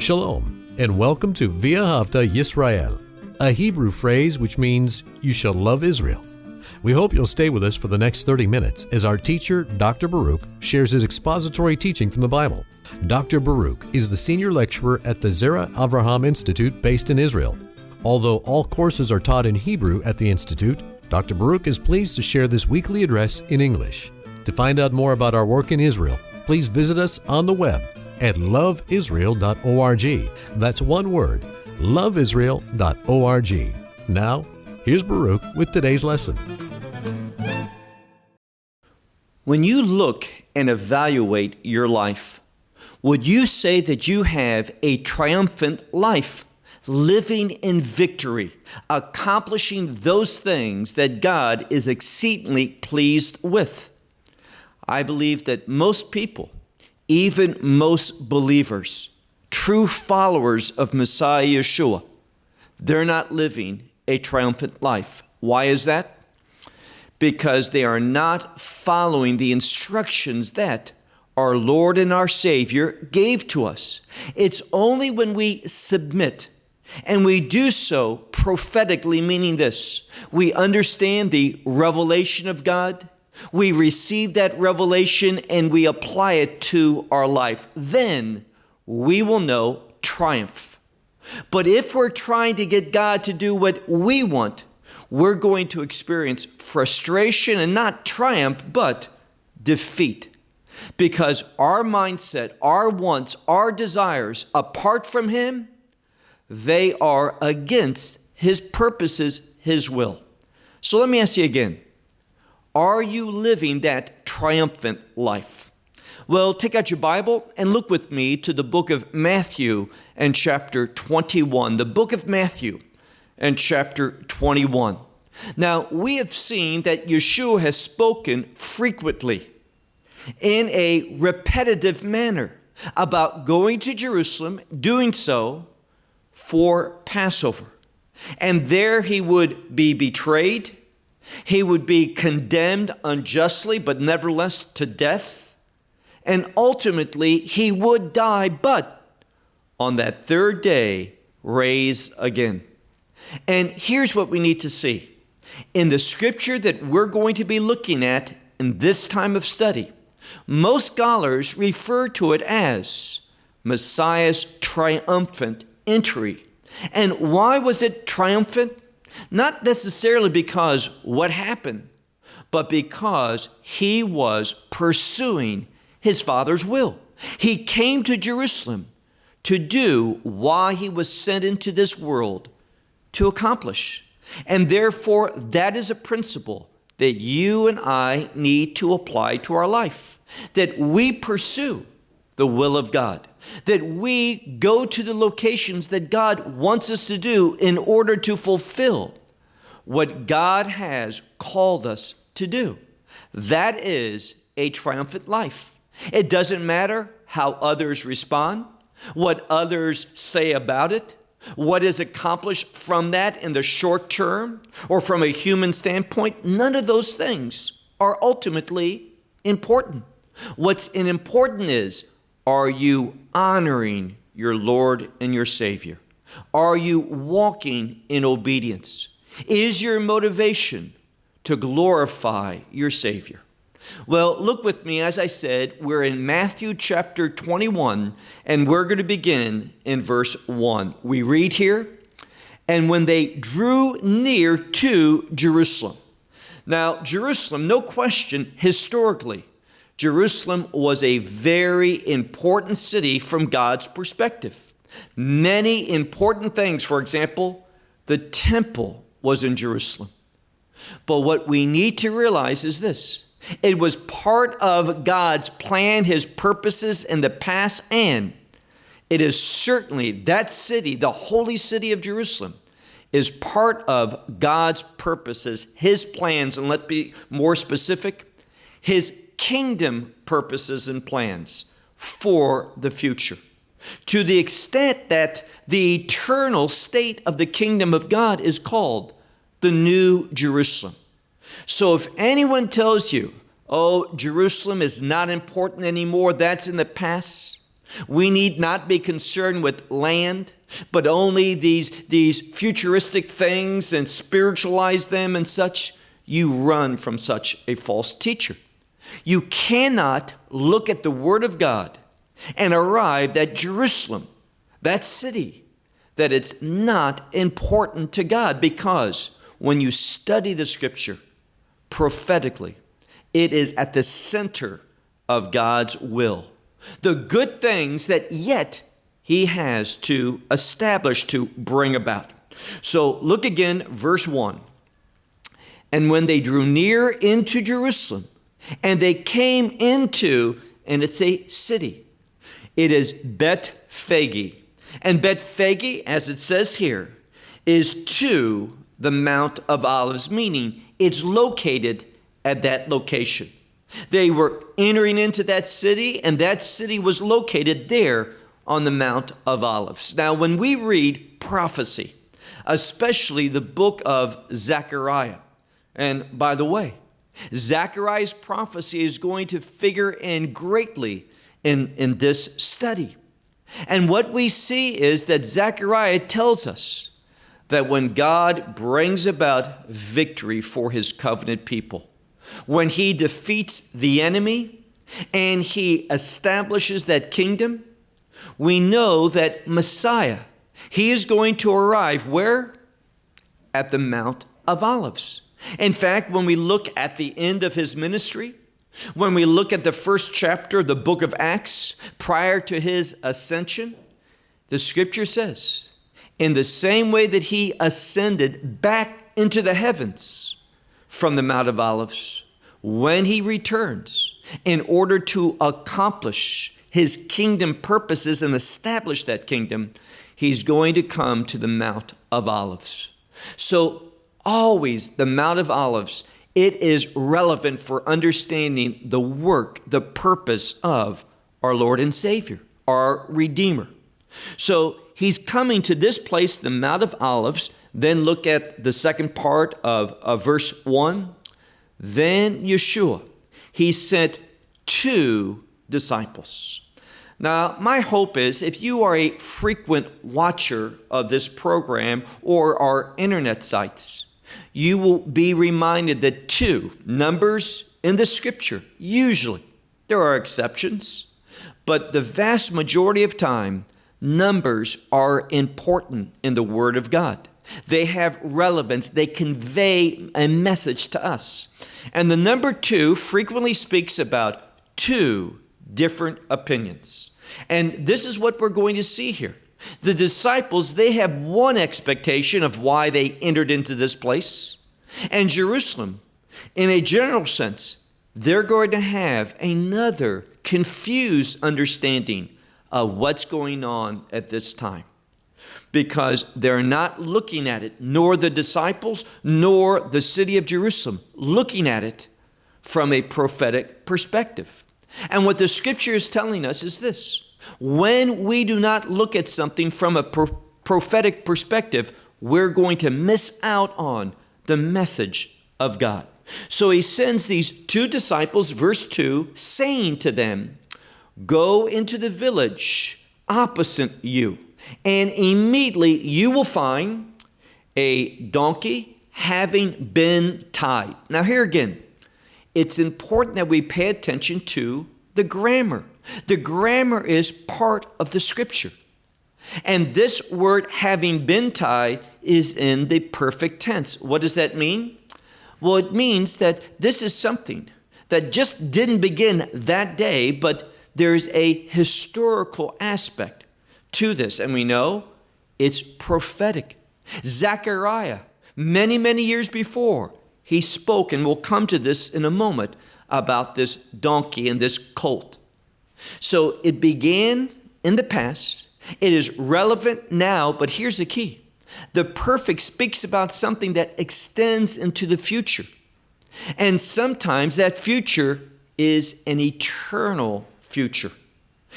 Shalom, and welcome to V'ahavta Yisrael, a Hebrew phrase which means you shall love Israel. We hope you'll stay with us for the next 30 minutes as our teacher, Dr. Baruch, shares his expository teaching from the Bible. Dr. Baruch is the senior lecturer at the Zera Avraham Institute based in Israel. Although all courses are taught in Hebrew at the Institute, Dr. Baruch is pleased to share this weekly address in English. To find out more about our work in Israel, please visit us on the web at loveisrael.org. That's one word, loveisrael.org. Now, here's Baruch with today's lesson. When you look and evaluate your life, would you say that you have a triumphant life, living in victory, accomplishing those things that God is exceedingly pleased with? I believe that most people, even most believers, true followers of Messiah Yeshua, they're not living a triumphant life. Why is that? Because they are not following the instructions that our Lord and our Savior gave to us. It's only when we submit and we do so prophetically, meaning this we understand the revelation of God, we receive that revelation and we apply it to our life. Then we will know triumph. But if we're trying to get God to do what we want, we're going to experience frustration and not triumph, but defeat. Because our mindset, our wants, our desires, apart from Him, they are against His purposes, His will. So let me ask you again are you living that triumphant life? Well, take out your Bible and look with me to the book of Matthew and chapter 21. The book of Matthew and chapter 21. Now, we have seen that Yeshua has spoken frequently in a repetitive manner about going to Jerusalem, doing so for Passover. And there he would be betrayed, he would be condemned unjustly, but nevertheless to death. And ultimately, he would die, but on that third day, raise again. And here's what we need to see. In the scripture that we're going to be looking at in this time of study, most scholars refer to it as Messiah's triumphant entry. And why was it triumphant? Not necessarily because what happened, but because he was pursuing his Father's will. He came to Jerusalem to do why he was sent into this world to accomplish. And therefore, that is a principle that you and I need to apply to our life. That we pursue the will of God, that we go to the locations that God wants us to do in order to fulfill what God has called us to do. That is a triumphant life. It doesn't matter how others respond, what others say about it, what is accomplished from that in the short term or from a human standpoint. None of those things are ultimately important. What's important is are you honoring your Lord and your Savior? Are you walking in obedience? Is your motivation to glorify your Savior? Well, look with me, as I said, we're in Matthew chapter 21, and we're going to begin in verse 1. We read here, and when they drew near to Jerusalem. Now, Jerusalem, no question, historically, Jerusalem was a very important city from God's perspective. Many important things, for example, the temple was in Jerusalem. But what we need to realize is this it was part of God's plan, His purposes in the past, and it is certainly that city, the holy city of Jerusalem, is part of God's purposes, His plans, and let's be more specific, His kingdom purposes and plans for the future. To the extent that the eternal state of the kingdom of God is called the New Jerusalem. So if anyone tells you, oh, Jerusalem is not important anymore, that's in the past, We need not be concerned with land, but only these, these futuristic things and spiritualize them and such. You run from such a false teacher. You cannot look at the Word of God and arrive at Jerusalem, that city, that it's not important to God because when you study the Scripture prophetically, it is at the center of God's will. The good things that yet He has to establish, to bring about. So look again, verse 1. And when they drew near into Jerusalem, and they came into, and it's a city, it is Bethphage. And Bethphage, as it says here, is to the Mount of Olives, meaning it's located at that location. They were entering into that city, and that city was located there on the Mount of Olives. Now, when we read prophecy, especially the book of Zechariah, and by the way, Zechariah's prophecy is going to figure in greatly in, in this study. And what we see is that Zechariah tells us that when God brings about victory for his covenant people, when he defeats the enemy and he establishes that kingdom, we know that Messiah, he is going to arrive where? At the Mount of Olives. In fact, when we look at the end of his ministry, when we look at the first chapter of the book of Acts, prior to his ascension, the scripture says, in the same way that he ascended back into the heavens from the Mount of Olives, when he returns in order to accomplish his kingdom purposes and establish that kingdom, he's going to come to the Mount of Olives. So, always the Mount of Olives it is relevant for understanding the work, the purpose of our Lord and Savior, our Redeemer. So he's coming to this place, the Mount of Olives. Then look at the second part of, of verse 1. Then Yeshua, he sent two disciples. Now, my hope is if you are a frequent watcher of this program or our internet sites, you will be reminded that two numbers in the scripture, usually, there are exceptions, but the vast majority of time, numbers are important in the Word of God. They have relevance, they convey a message to us. And the number two frequently speaks about two different opinions. And this is what we're going to see here. The disciples, they have one expectation of why they entered into this place. And Jerusalem, in a general sense, they're going to have another confused understanding of what's going on at this time. Because they're not looking at it, nor the disciples, nor the city of Jerusalem, looking at it from a prophetic perspective. And what the scripture is telling us is this when we do not look at something from a pro- prophetic perspective, we're going to miss out on the message of God. So he sends these two disciples, verse 2, saying to them, Go into the village opposite you, and immediately you will find a donkey having been tied. Now, here again, it's important that we pay attention to the grammar. The grammar is part of the scripture. And this word having been tied is in the perfect tense. What does that mean? Well, it means that this is something that just didn't begin that day, but there's a historical aspect to this. And we know it's prophetic. Zechariah, many, many years before, he spoke, and we'll come to this in a moment, about this donkey and this colt. So it began in the past, it is relevant now, but here's the key the perfect speaks about something that extends into the future. And sometimes that future is an eternal future,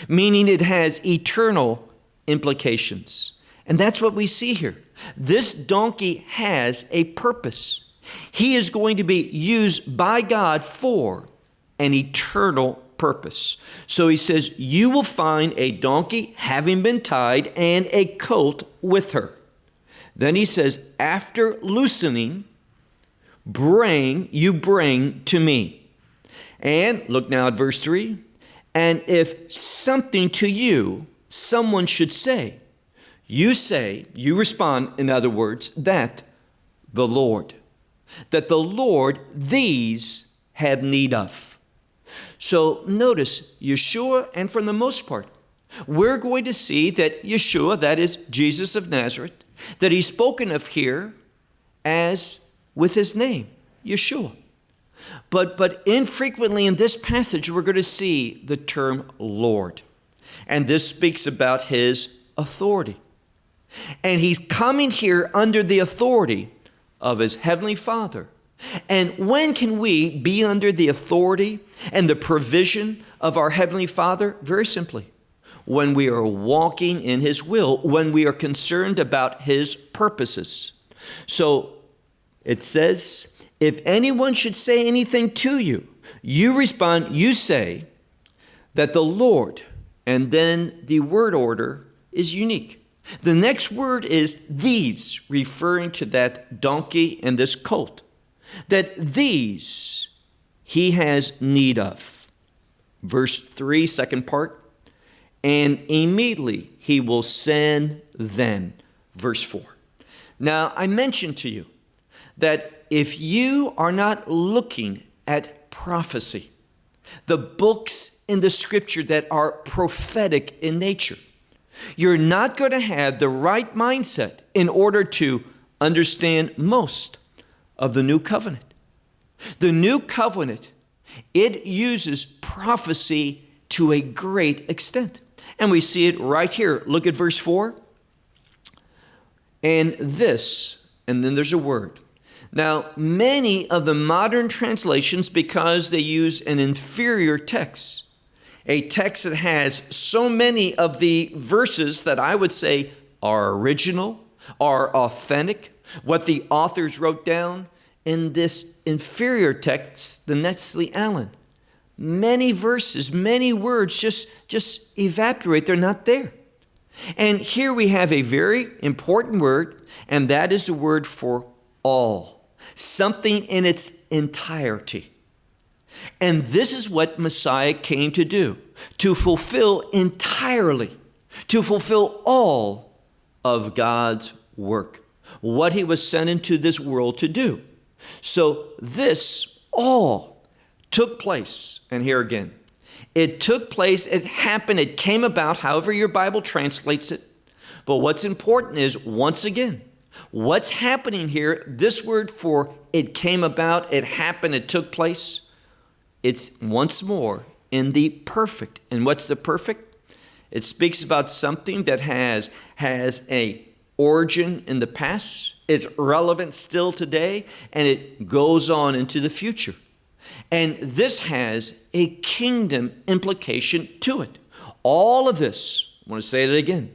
meaning it has eternal implications. And that's what we see here. This donkey has a purpose. He is going to be used by God for an eternal purpose. So he says, You will find a donkey having been tied and a colt with her. Then he says, After loosening, bring, you bring to me. And look now at verse 3 and if something to you, someone should say, you say, you respond, in other words, that the Lord, that the Lord these have need of. So notice Yeshua, and for the most part, we're going to see that Yeshua, that is Jesus of Nazareth, that he's spoken of here as with his name, Yeshua. But, but infrequently in this passage, we're going to see the term Lord. And this speaks about his authority. And he's coming here under the authority of his heavenly Father. And when can we be under the authority and the provision of our heavenly Father? Very simply, when we are walking in his will, when we are concerned about his purposes. So it says if anyone should say anything to you, you respond, you say that the Lord, and then the word order is unique. The next word is these, referring to that donkey and this colt. That these he has need of. Verse 3, second part, and immediately he will send them. Verse 4. Now, I mentioned to you that if you are not looking at prophecy, the books in the scripture that are prophetic in nature, you're not going to have the right mindset in order to understand most of the new covenant. The new covenant, it uses prophecy to a great extent. And we see it right here. Look at verse 4. And this, and then there's a word, now, many of the modern translations, because they use an inferior text, a text that has so many of the verses that I would say are original, are authentic, what the authors wrote down in this inferior text, the Nestle Aland. Many verses, many words just, just evaporate, they're not there. And here we have a very important word, and that is the word for all something in its entirety. And this is what Messiah came to do to fulfill entirely, to fulfill all of God's work, what he was sent into this world to do. So, this all took place, and here again, it took place, it happened, it came about, however your Bible translates it. But what's important is, once again, What's happening here? This word for it came about, it happened, it took place. It's once more in the perfect. And what's the perfect? It speaks about something that has has a origin in the past, it's relevant still today, and it goes on into the future. And this has a kingdom implication to it. All of this, I want to say it again.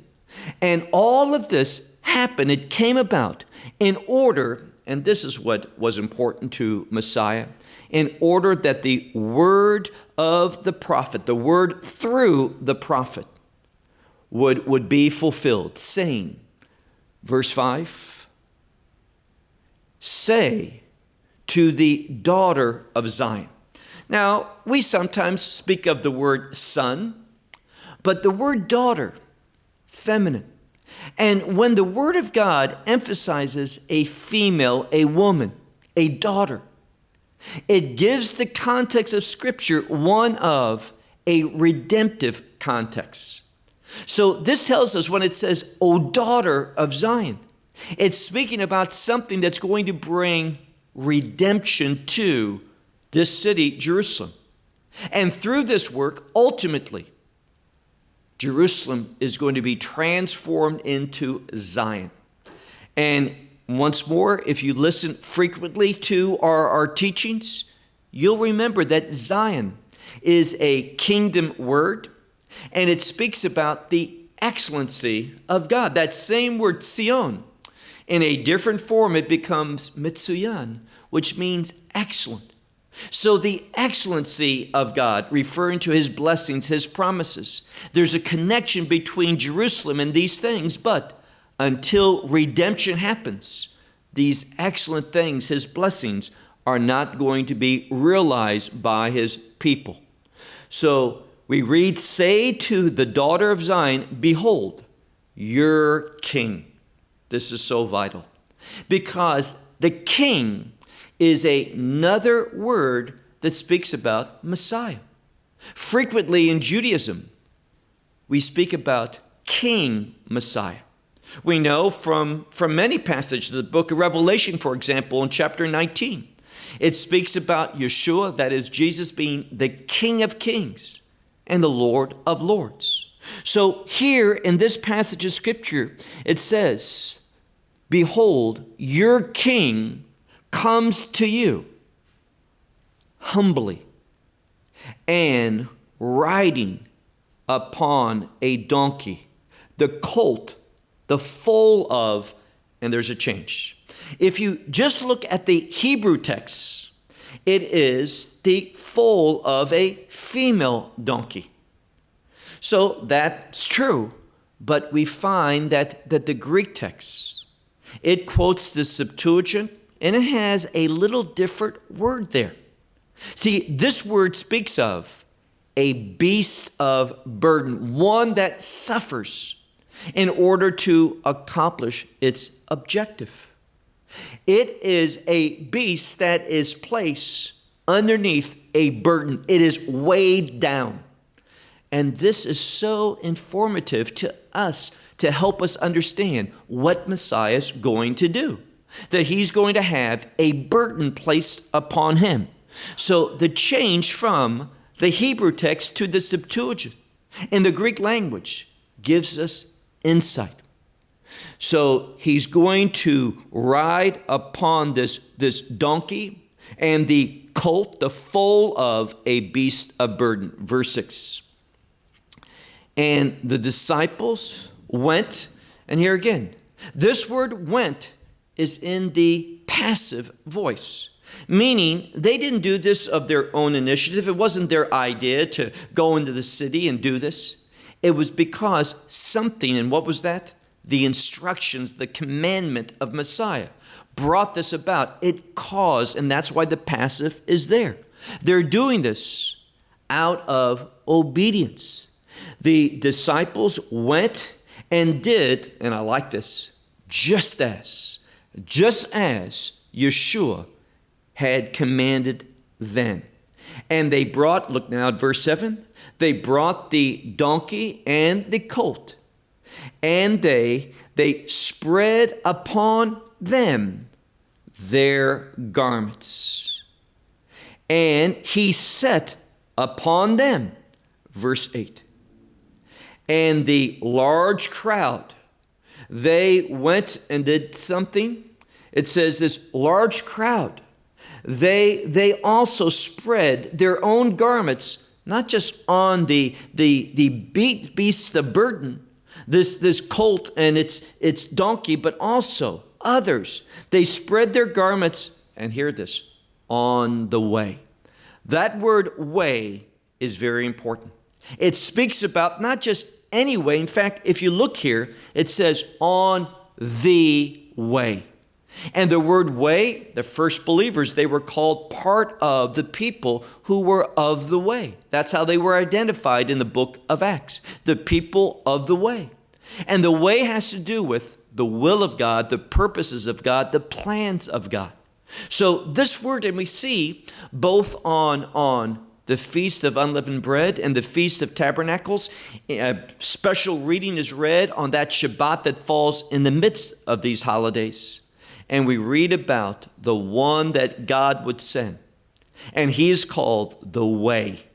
And all of this happened, it came about in order, and this is what was important to Messiah, in order that the word of the prophet, the word through the prophet, would, would be fulfilled, saying, verse 5 Say to the daughter of Zion. Now, we sometimes speak of the word son, but the word daughter, feminine, and when the Word of God emphasizes a female, a woman, a daughter, it gives the context of Scripture one of a redemptive context. So this tells us when it says, O daughter of Zion, it's speaking about something that's going to bring redemption to this city, Jerusalem. And through this work, ultimately, Jerusalem is going to be transformed into Zion. And once more, if you listen frequently to our, our teachings, you'll remember that Zion is a kingdom word and it speaks about the excellency of God. That same word, Sion, in a different form, it becomes Mitsuyan, which means excellent. So, the excellency of God, referring to his blessings, his promises, there's a connection between Jerusalem and these things, but until redemption happens, these excellent things, his blessings, are not going to be realized by his people. So, we read, Say to the daughter of Zion, Behold, your king. This is so vital because the king is another word that speaks about Messiah. Frequently in Judaism, we speak about King Messiah. We know from, from many passages, the book of Revelation, for example, in chapter 19, it speaks about Yeshua, that is Jesus being the King of Kings and the Lord of Lords. So here in this passage of Scripture, it says, Behold, your King comes to you humbly and riding upon a donkey, the colt, the foal of, and there's a change. If you just look at the Hebrew text, it is the foal of a female donkey. So that's true, but we find that, that the Greek text, it quotes the Septuagint and it has a little different word there. See, this word speaks of a beast of burden, one that suffers in order to accomplish its objective. It is a beast that is placed underneath a burden, it is weighed down. And this is so informative to us to help us understand what Messiah is going to do that he's going to have a burden placed upon him. So the change from the Hebrew text to the Septuagint in the Greek language gives us insight. So he's going to ride upon this, this donkey and the colt, the foal of a beast of burden. Verse 6. And the disciples went, and here again, this word went is in the passive voice, meaning they didn't do this of their own initiative. It wasn't their idea to go into the city and do this. It was because something, and what was that? The instructions, the commandment of Messiah brought this about. It caused, and that's why the passive is there. They're doing this out of obedience. The disciples went and did, and I like this, just as just as Yeshua had commanded them. And they brought, look now at verse 7, they brought the donkey and the colt, and they they spread upon them their garments. And he set upon them, verse 8. And the large crowd, they went and did something it says this large crowd, they, they also spread their own garments, not just on the, the, the beat, beasts of burden, this, this colt and its, its donkey, but also others. They spread their garments, and hear this, on the way. That word way is very important. It speaks about not just any way. In fact, if you look here, it says on the way. And the word way, the first believers, they were called part of the people who were of the way. That's how they were identified in the book of Acts, the people of the way. And the way has to do with the will of God, the purposes of God, the plans of God. So this word, and we see both on, on the Feast of Unleavened Bread and the Feast of Tabernacles. Eh, a special reading is read on that Shabbat that falls in the midst of these holidays and we read about the one that God would send. And he is called the Way.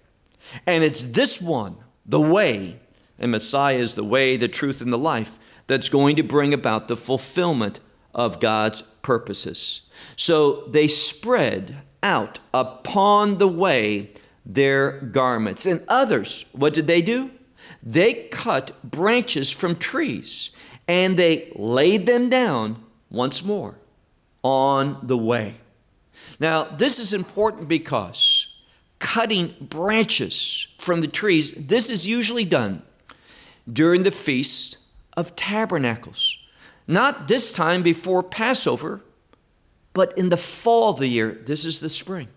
And it's this one, the Way, and Messiah is the way, the truth, and the life, that's going to bring about the fulfillment of God's purposes. So they spread out upon the way their garments. And others, what did they do? They cut branches from trees and they laid them down once more on the way. Now, this is important because cutting branches from the trees, this is usually done during the Feast of Tabernacles. Not this time before Passover, but in the fall of the year. This is the spring.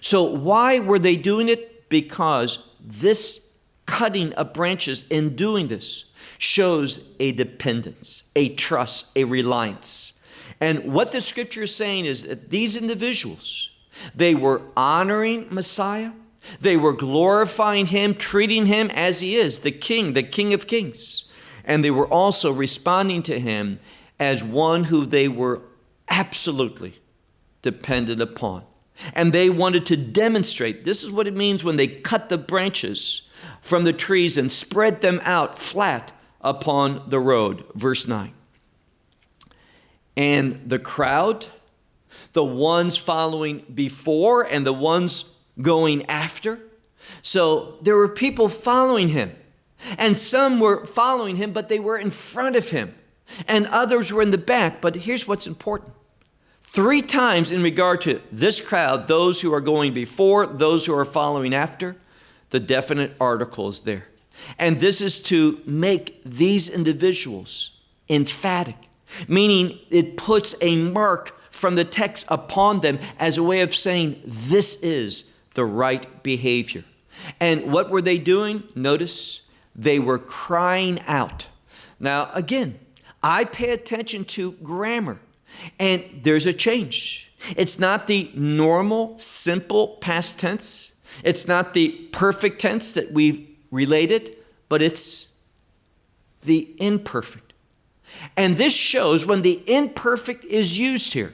So, why were they doing it? Because this cutting of branches in doing this shows a dependence, a trust, a reliance. And what the scripture is saying is that these individuals, they were honoring Messiah, they were glorifying him, treating him as he is, the king, the king of kings. And they were also responding to him as one who they were absolutely dependent upon. And they wanted to demonstrate this is what it means when they cut the branches from the trees and spread them out flat upon the road. Verse 9. And the crowd, the ones following before and the ones going after. So there were people following him. And some were following him, but they were in front of him. And others were in the back. But here's what's important three times in regard to this crowd, those who are going before, those who are following after, the definite article is there. And this is to make these individuals emphatic, meaning it puts a mark from the text upon them as a way of saying, this is the right behavior. And what were they doing? Notice they were crying out. Now, again, I pay attention to grammar, and there's a change. It's not the normal, simple past tense. It's not the perfect tense that we've related, but it's the imperfect. And this shows when the imperfect is used here,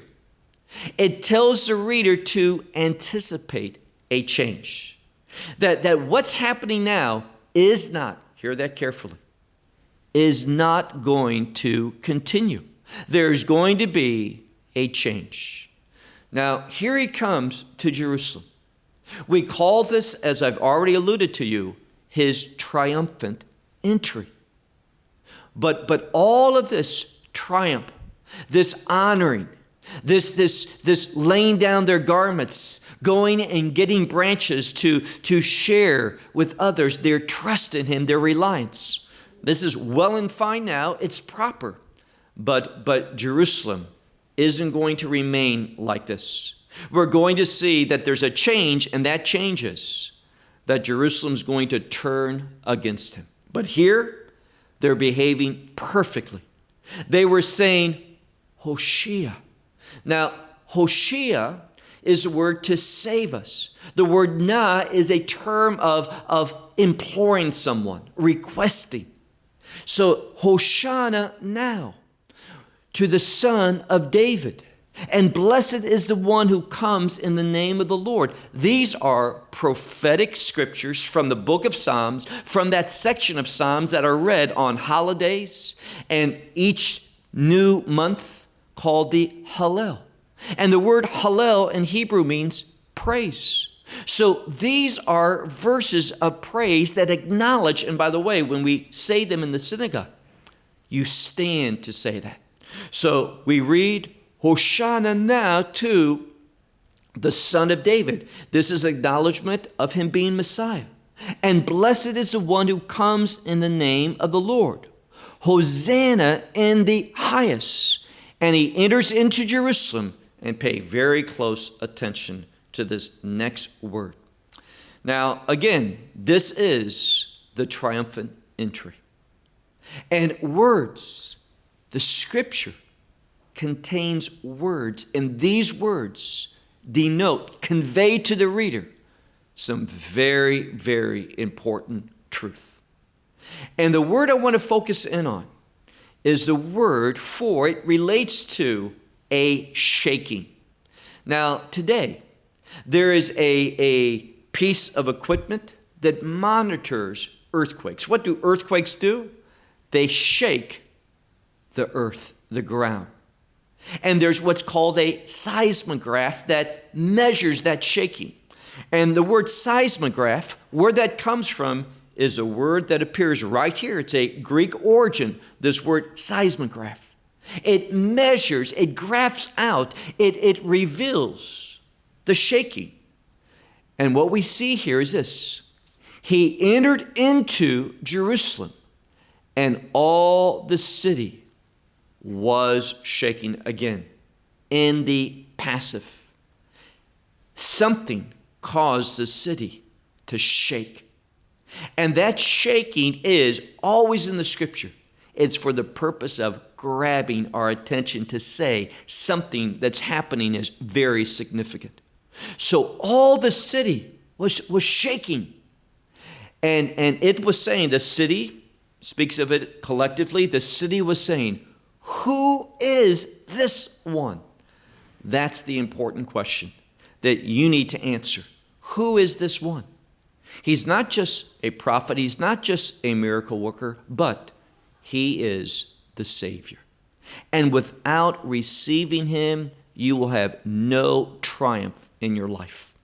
it tells the reader to anticipate a change. That, that what's happening now is not, hear that carefully, is not going to continue. There's going to be a change. Now, here he comes to Jerusalem. We call this, as I've already alluded to you, his triumphant entry. But, but all of this triumph, this honoring, this, this, this laying down their garments, going and getting branches to, to share with others their trust in him, their reliance. This is well and fine now, it's proper. But, but Jerusalem isn't going to remain like this. We're going to see that there's a change, and that changes that Jerusalem's going to turn against him. But here, they're behaving perfectly. They were saying, Hoshea. Now, Hoshea is a word to save us. The word na is a term of, of imploring someone, requesting. So, Hoshana now to the son of David. And blessed is the one who comes in the name of the Lord. These are prophetic scriptures from the book of Psalms, from that section of Psalms that are read on holidays and each new month called the Hallel. And the word Hallel in Hebrew means praise. So these are verses of praise that acknowledge, and by the way, when we say them in the synagogue, you stand to say that. So we read Hoshana now to the son of David. This is acknowledgement of him being Messiah. And blessed is the one who comes in the name of the Lord. Hosanna in the highest. And he enters into Jerusalem and pay very close attention to this next word. Now, again, this is the triumphant entry. And words, the scripture, contains words, and these words denote, convey to the reader some very, very important truth. And the word I want to focus in on is the word for it relates to a shaking. Now, today, there is a, a piece of equipment that monitors earthquakes. What do earthquakes do? They shake the earth, the ground. And there's what's called a seismograph that measures that shaking. And the word seismograph, where that comes from, is a word that appears right here. It's a Greek origin, this word seismograph. It measures, it graphs out, it, it reveals the shaking. And what we see here is this He entered into Jerusalem, and all the city was shaking again in the passive. Something caused the city to shake. And that shaking is always in the scripture. It's for the purpose of grabbing our attention to say something that's happening is very significant. So all the city was, was shaking. And, and it was saying, the city speaks of it collectively, the city was saying, Who is this one? That's the important question that you need to answer. Who is this one? He's not just a prophet, he's not just a miracle worker, but he is the Savior. And without receiving Him, you will have no triumph in your life.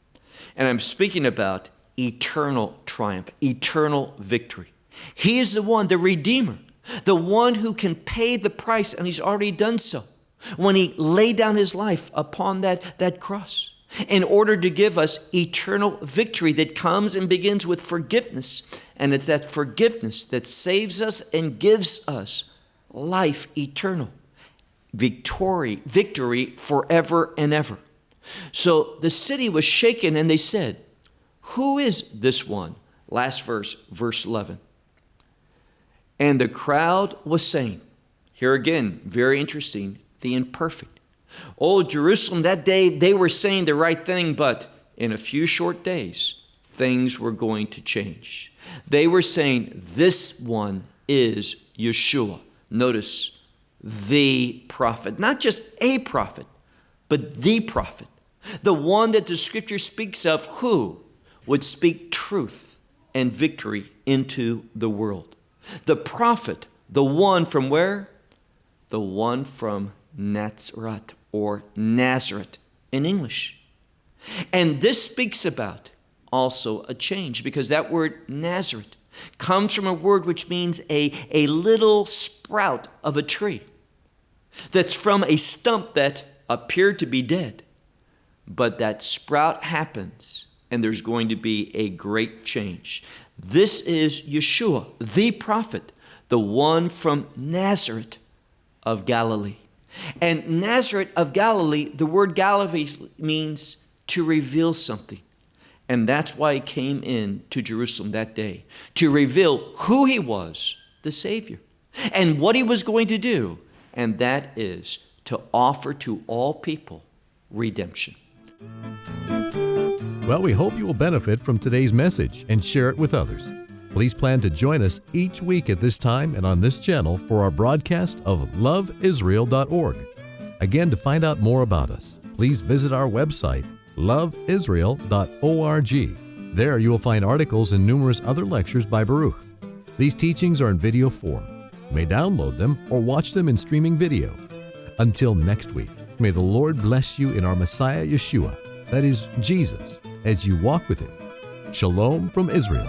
And I'm speaking about eternal triumph, eternal victory. He is the one, the Redeemer, the one who can pay the price, and He's already done so when He laid down His life upon that, that cross in order to give us eternal victory that comes and begins with forgiveness. And it's that forgiveness that saves us and gives us life eternal, victory, victory forever and ever. So the city was shaken and they said, Who is this one? Last verse, verse 11. And the crowd was saying, here again, very interesting, the imperfect. Oh, Jerusalem, that day they were saying the right thing, but in a few short days, things were going to change. They were saying, This one is Yeshua. Notice the prophet, not just a prophet, but the prophet, the one that the scripture speaks of, who would speak truth and victory into the world. The prophet, the one from where? The one from Natzeret or Nazareth in English. And this speaks about also a change because that word Nazareth comes from a word which means a, a little sprout of a tree that's from a stump that appeared to be dead. But that sprout happens and there's going to be a great change. This is Yeshua, the prophet, the one from Nazareth of Galilee. And Nazareth of Galilee, the word Galilee means to reveal something. And that's why he came in to Jerusalem that day, to reveal who he was, the Savior, and what he was going to do. And that is to offer to all people redemption. Well, we hope you will benefit from today's message and share it with others. Please plan to join us each week at this time and on this channel for our broadcast of loveisrael.org. Again, to find out more about us, please visit our website, loveisrael.org. There you will find articles and numerous other lectures by Baruch. These teachings are in video form. You may download them or watch them in streaming video. Until next week, may the Lord bless you in our Messiah Yeshua, that is, Jesus, as you walk with Him. Shalom from Israel.